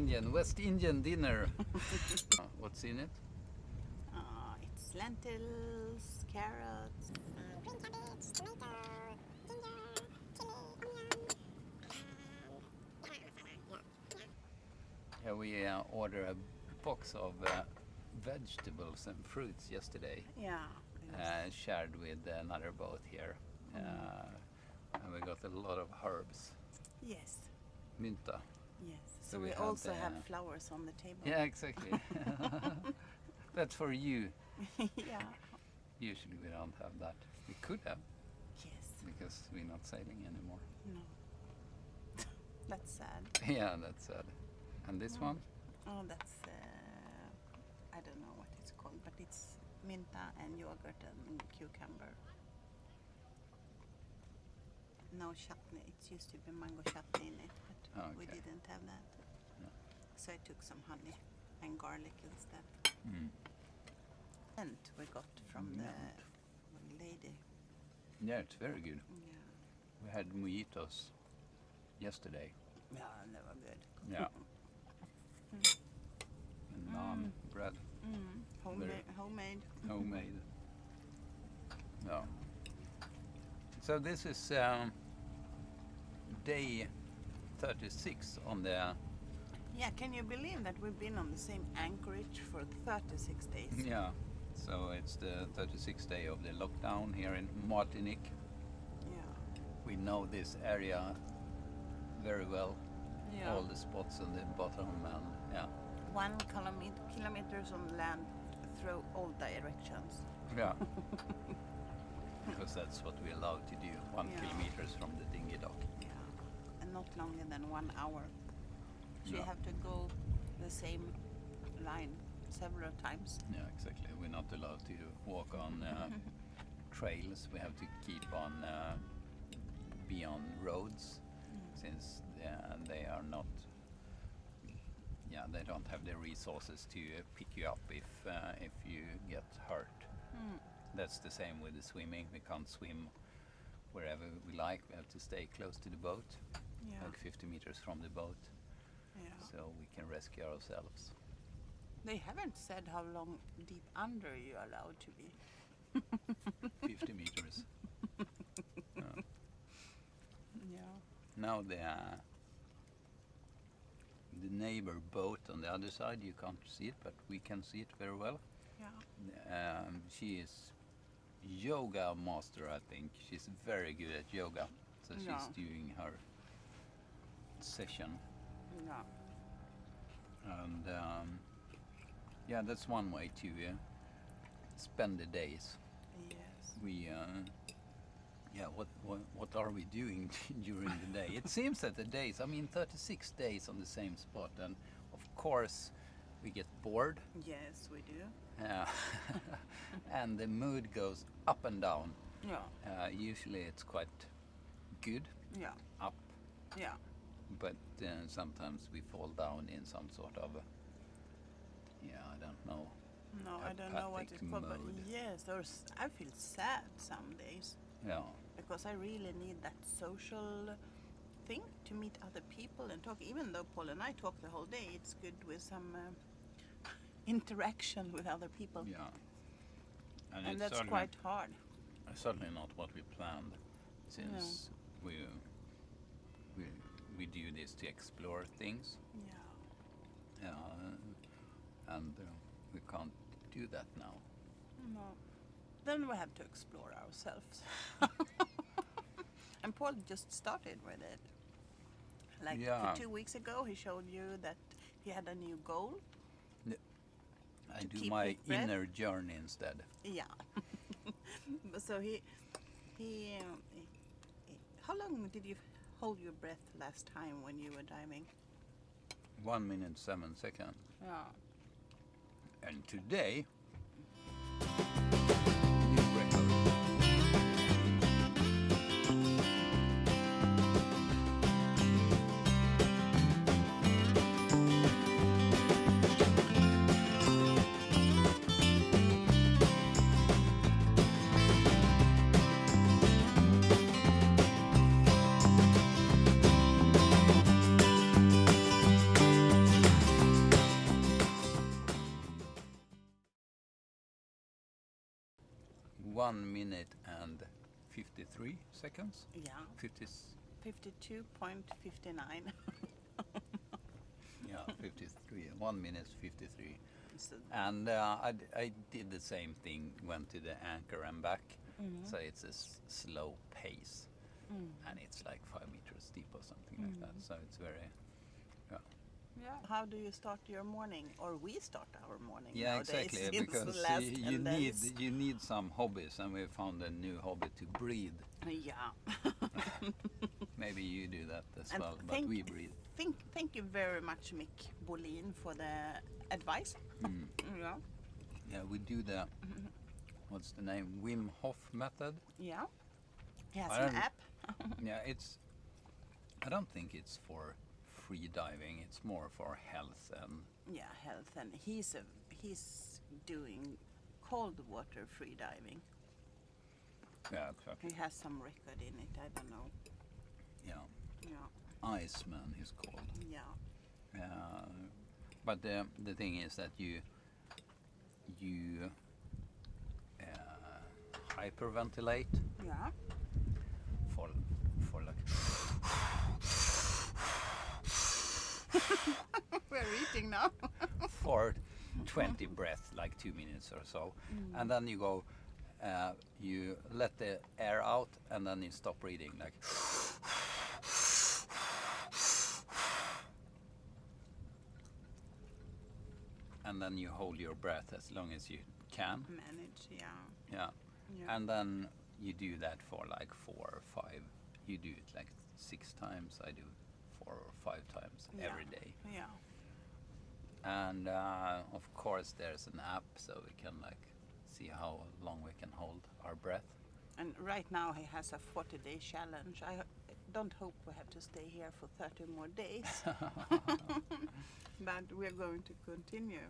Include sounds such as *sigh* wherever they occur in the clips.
Indian, West Indian dinner. *laughs* Uh, What's in it? Uh, it's lentils, carrots. green cabbage, tomato, ginger, chili, onion, and garam. Yeah. yeah. Yeah, we uh, ordered a box of uh, vegetables and fruits yesterday, Yeah. it uh, shared with another boat here. Uh, and we got a lot of herbs, yes. mynta. Yes. So So, we we, also have flowers on the table. Yeah, exactly. *laughs* That's for you. *laughs* yeah. Usually we don't have that. We could have Yes. because we're not sailing anymore. No. *laughs* That's sad. yeah, that's sad. And this one? Oh, that's uh, I don't know what it's called, but it's minta and yogurt and cucumber. No chutney. It used to be mango chutney in it, but Oh, we didn't have that. So I took some honey and garlic instead. Mm. And we got from Mint. the lady. Yeah, it's very good. Yeah. We had mojitos yesterday. Yeah, and they were good. Yeah. and naan bread, Mm. Homemade. Homemade. homemade. No. So this is um, day 36 on the Yeah, can you believe that we've been on the same anchorage for 36 days? yeah. So it's the 36th day of the lockdown here in Martinique. Yeah. We know this area very well. Yeah. All the spots on the bottom and yeah. One kilometer, kilometers on land through all directions. Yeah. *laughs* because that's what we're allowed to do. One Yeah. kilometers from the dinghy dock. Yeah. And not longer than one hour. So you have to go the same line several times. Yeah, exactly. We're not allowed to walk on uh, *laughs* trails. We have to keep on uh, be on roads since uh, they are not. Yeah, they don't have the resources to uh, pick you up if uh, if you get hurt. Mm. That's the same with the swimming. We can't swim wherever we like. We have to stay close to the boat, Yeah. like 50 meters from the boat, yeah. so we can rescue ourselves. They haven't said how long deep under you're allowed to be. *laughs* 50 meters. *laughs* Uh, Yeah. now the uh, the neighbor boat on the other side, you can't see it, but we can see it very well. Yeah. Um, she is yoga master, I think. She's very good at yoga, so she's doing her session. Yeah. and um, yeah, that's one way to uh, spend the days. Yes. We, uh, yeah, what, what what are we doing *laughs* during the day? It seems that the days, I mean, 36 days on the same spot, and of course we get bored, Yes, we do. uh, *laughs* and the mood goes up and down. Yeah. Uh, usually it's quite good, Yeah. up, Yeah. But uh, sometimes we fall down in some sort of, yeah, I don't know. No, I don't know what it's called, but yes, or I feel sad some days Yeah. because I really need that social thing to meet other people and talk. Even though Paul and I talk the whole day, it's good with some uh, *laughs* interaction with other people, Yeah. and it's that's quite hard. certainly not what we planned, since we we we do this to explore things, Yeah. uh, and uh, we can't do that now. No. Then we have to explore ourselves. *laughs* and Paul just started with it. Like Yeah. two weeks ago, he showed you that he had a new goal. I do my inner journey instead. Yeah. *laughs* So he, he, um, he, he, how long did you hold your breath last time when you were diving? One minute seven seconds, Yeah. and today. One minute and 53 seconds. Yeah, 50, s- 52.59. yeah, *laughs* 53. One minute 53. So, And uh, I, I did the same thing, went to the anchor and back. Mhm. So it's a s- slow pace. mm. And it's like five meters deep or something like that. Mhm. So it's very, Yeah. How do you start your morning, or we start our morning yeah, nowadays? exactly. *laughs* Because you, you need you need some hobbies, and we found a new hobby to breathe. Yeah. *laughs* Maybe you do that as And well, but thank- we breathe. Thank, thank you very much, Mick Bolin, for the advice. Mm. Yeah. Yeah, we do the what's the name Wim Hof method. Yeah. He has an app. *laughs* Yeah, it's. I don't think it's for free diving. It's more for health and Yeah, health, and he's a he's doing cold water free diving. yeah, exactly. He has some record in it. I don't know. Yeah, Yeah. Iceman is called. Yeah. Uh, but the the thing is that you you uh, hyperventilate Yeah. for for like *laughs* We're eating now. *laughs* for 20 breaths, like two minutes or so, and then you go, uh, you let the air out, and then you stop breathing, like. *sighs* And then you hold your breath as long as you can, Manage. Yeah. yeah. Yeah. And then you do that for like four or five. You do it like six times. I do four or five times Yeah. every day. yeah. and uh, of course there's an app so we can like see how long we can hold our breath And right now he has a 40 day challenge. I don't hope we have to stay here for 30 more days. *laughs* *laughs* but we're going to continue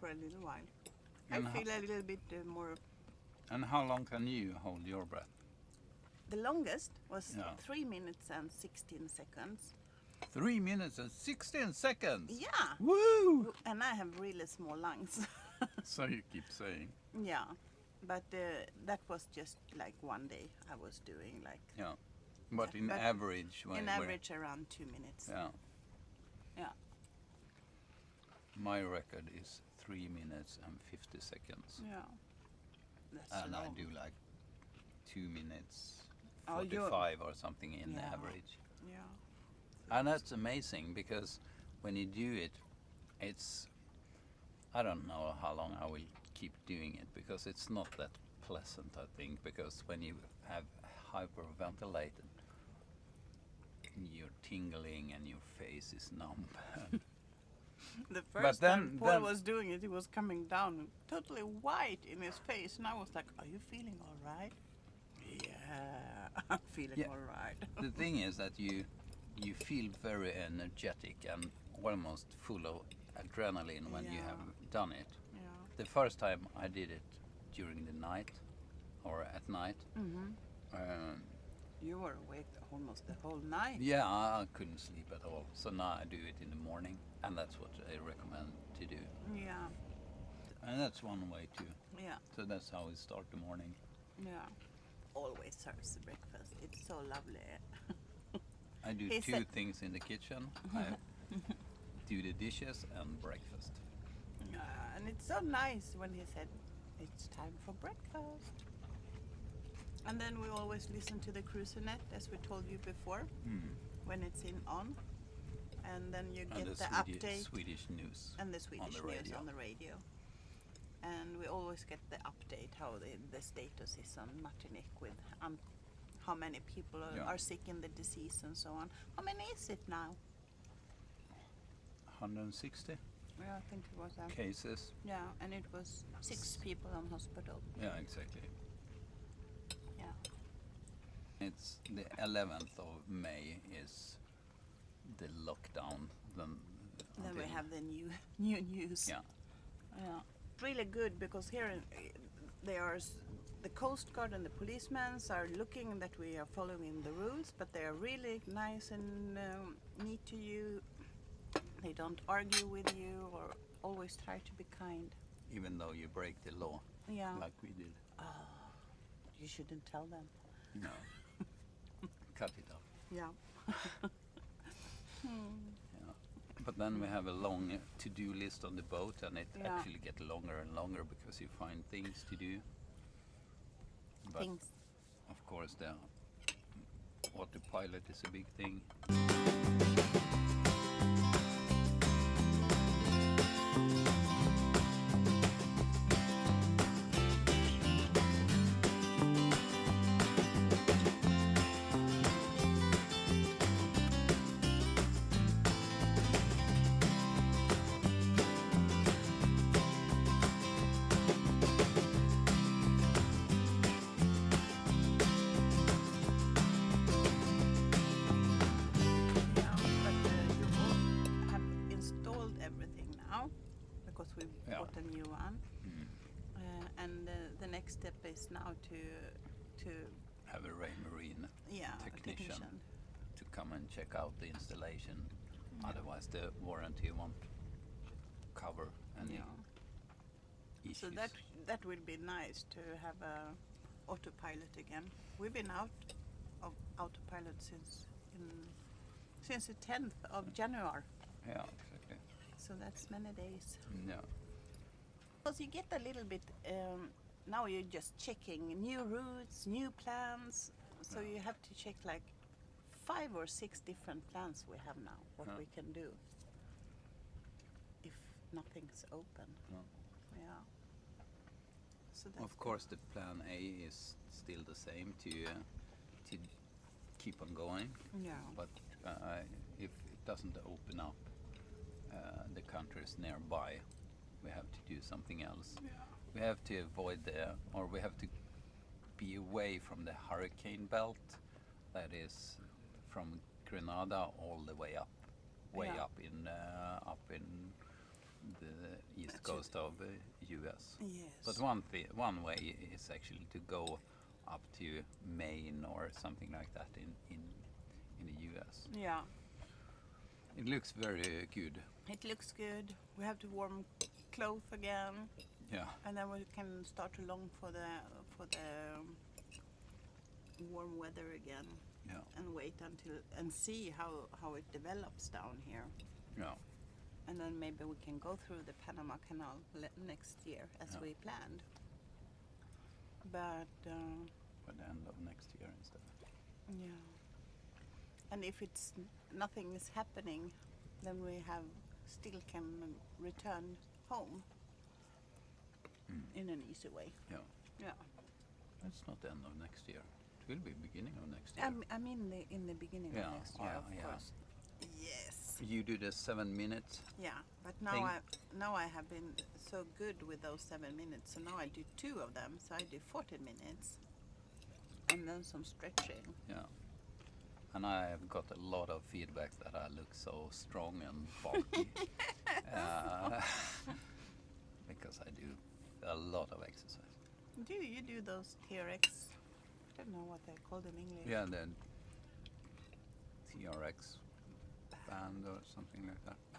for a little while. And I feel a little bit uh, more. and how long can you hold your breath The longest was Yeah. 3 minutes and 16 seconds. Three minutes and 16 seconds Yeah! woo And I have really small lungs. *laughs* so you keep saying yeah. But uh, that was just like one day I was doing like yeah but in But average when in average around 2 minutes. yeah Yeah. my record is three minutes and 50 seconds Yeah. That's and I do like two minutes Oh, 45 or something in Yeah. average Yeah. And that's amazing because when you do it, it's. I don't know how long I will keep doing it because it's not that pleasant, I think. Because when you have hyperventilated, you're tingling and your face is numb. *laughs* The first then- time Paul then- was doing it, he was coming down totally white in his face, and I was like, "Are you feeling all right?" Yeah, *laughs* I'm feeling Yeah. all right. the thing is that you you feel very energetic and almost full of adrenaline when you have done it. yeah. The first time I did it during the night or at night. hmm Um, You were awake almost the whole night. Yeah, I, I couldn't sleep at all. So now I do it in the morning, and that's what I recommend to do. Yeah, And that's one way too. yeah, So that's how we start the morning. yeah. Always serves breakfast. It's so lovely. I do He two said- things in the kitchen. I do the dishes and breakfast. Uh, and it's so nice when he said, "It's time for breakfast." And then we always listen to the cruiser.net, as we told you before, Mm. when it's in on, and then you And get the, the Swedi- update. Swedish news. and the Swedish the news radio. on the radio. And we always get the update how the, the status is on Martinique with how many people are, Yeah. are sick in the disease and so on. How many is it now? 160 Yeah, I think it was. Um, cases. Yeah, and it was six people on hospital. Yeah, exactly. Yeah. It's the 11th of May is the lockdown. Then, Then we have the new *laughs* new news. Yeah. Yeah. Really good because here in, they are the coast guard and the policemen are looking that we are following the rules, but they are really nice and um, neat to you. They don't argue with you or always try to be kind. Even though you break the law, Yeah. like we did. You shouldn't tell them. No. *laughs* Cut it off. Yeah. *laughs* Yeah. But then we have a long to-do list on the boat, and it Yeah. actually gets longer and longer because you find things to do. But Things. of course, the autopilot is a big thing. Because we Yeah. bought a new one. Mm. Uh, and uh, the next step is now to to Have a Ray Marine yeah a Technician. to come and check out the installation. Otherwise, the warranty won't cover any Yeah. issues. So that that will be nice to have a autopilot again. We've been out of autopilot since in since the 10th of January. yeah, exactly. So that's many days. Yeah. Because you get a little bit. Um, now you're just checking new routes, new plans. So you have to check like five or six different plans we have now. What Yeah. we can do if nothing's open. Yeah. Yeah. So that's Of course, the plan A is still the same to uh, to keep on going, Yeah. but uh, if it doesn't open up uh, the countries nearby, we have to do something else. Yeah. We have to avoid the, or we have to be away from the hurricane belt, that is from Grenada all the way up, way Yeah. up in uh, up in the east That's coast of the U.S. Yes. But one one way is actually to go up to Maine or something like that in in in the U.S. Yeah. It looks very good. It looks good. We have to warm clothes again, Yeah, and then we can start to long for the for the um, warm weather again, yeah, and wait until and see how how it develops down here, yeah. and then maybe we can go through the Panama Canal next year as Yeah. we planned. But uh, By the end of next year instead. yeah, and if it's nothing is happening, then we have still can return home Mm. in an easy way. Yeah, Yeah. it's not the end of next year. It will be beginning of next year. I'm, I mean, the, in the beginning Yeah, of next year, yeah, of yeah. course. Yes. you do the seven minutes. Yeah, but now Thing. I now I have been so good with those seven minutes, so now I do two of them. So I do 40 minutes, and then some stretching. Yeah. And I have got a lot of feedback that I look so strong and bulky. *laughs* uh, *laughs* because I do a lot of exercise. Do you do those TRX? I don't know what they're called in English. Yeah, the TRX band or something like that.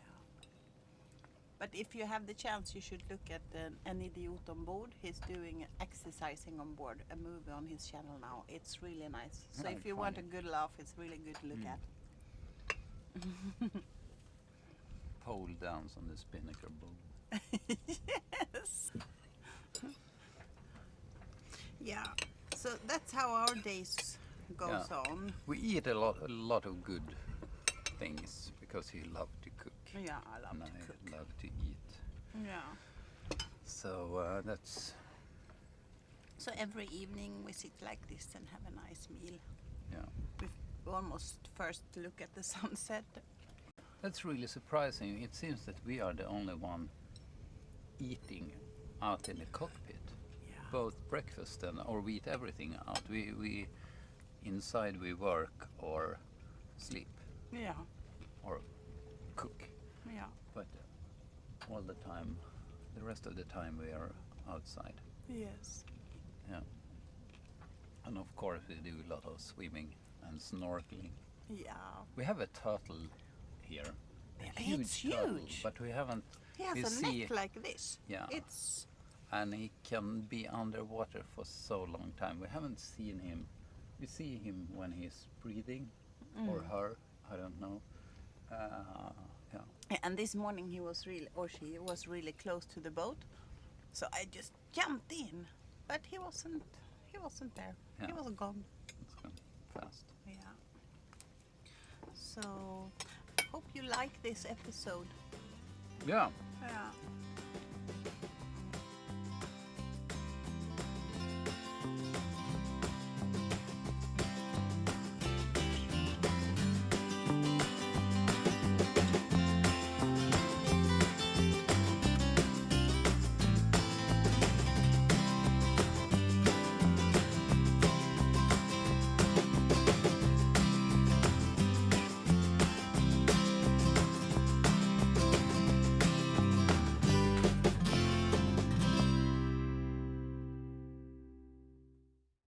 But if you have the chance, you should look at uh, An Idiot on Board. He's doing exercising on board, a movie on his channel now. It's really nice. So if you want a good laugh, it's really good to look Mm. at. *laughs* Pole dance on the spinnaker boom. yes. yeah. So that's how our days goes Yeah. on. We eat a lot, a lot of good things because you love to cook. Yeah, I love and to I cook. love to eat. Yeah. So uh, that's So every evening we sit like this and have a nice meal. yeah. We almost first look at the *laughs* sunset. That's really surprising. It seems that we are the only one eating out in the cockpit. Yeah. Both breakfast and or we eat everything out. We we inside we work or sleep Yeah. or cook. Yeah. But all the time, the rest of the time we are outside. Yes. Yeah. And of course we do a lot of swimming and snorkeling. Yeah. We have a turtle here. A huge it's turtle, huge. but we haven't He has We a see- neck like this. Yeah. It's and he can be underwater for so long time. We haven't seen him. We see him when he's breathing, or Mm. her. I don't know. Uh, And this morning he was really, or she was really close to the boat, so I just jumped in, but he wasn't. He wasn't there. He was gone. It's gone fast. Yeah. So, hope you like this episode. Yeah. Yeah.